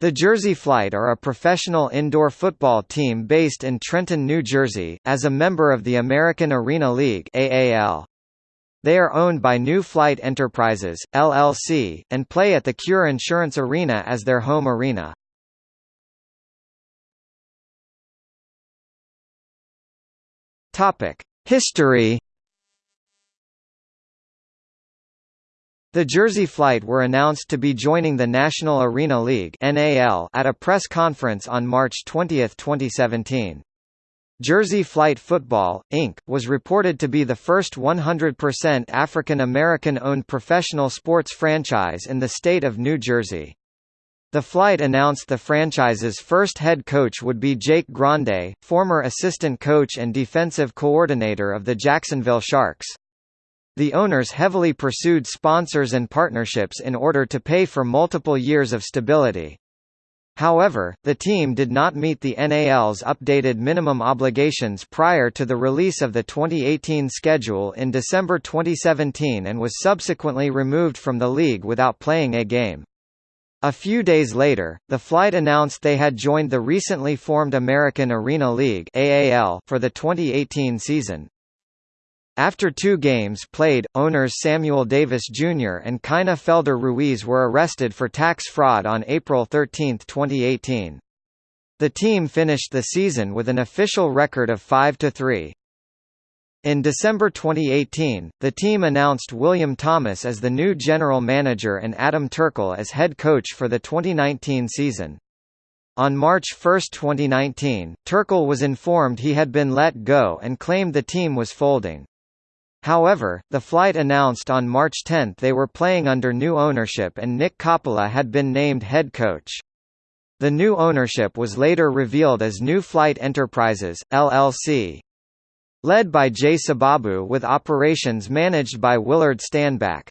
The Jersey Flight are a professional indoor football team based in Trenton, New Jersey, as a member of the American Arena League AAL. They are owned by New Flight Enterprises, LLC, and play at the Cure Insurance Arena as their home arena. History The Jersey Flight were announced to be joining the National Arena League at a press conference on March 20, 2017. Jersey Flight Football, Inc., was reported to be the first 100% African American-owned professional sports franchise in the state of New Jersey. The flight announced the franchise's first head coach would be Jake Grande, former assistant coach and defensive coordinator of the Jacksonville Sharks. The owners heavily pursued sponsors and partnerships in order to pay for multiple years of stability. However, the team did not meet the NAL's updated minimum obligations prior to the release of the 2018 schedule in December 2017 and was subsequently removed from the league without playing a game. A few days later, the flight announced they had joined the recently formed American Arena League for the 2018 season. After two games played, owners Samuel Davis Jr. and Kina Felder Ruiz were arrested for tax fraud on April 13, 2018. The team finished the season with an official record of 5–3. In December 2018, the team announced William Thomas as the new general manager and Adam Turkle as head coach for the 2019 season. On March 1, 2019, Turkle was informed he had been let go and claimed the team was folding. However, the flight announced on March 10 they were playing under new ownership and Nick Coppola had been named head coach. The new ownership was later revealed as New Flight Enterprises, LLC. Led by Jay Sababu with operations managed by Willard Stanback.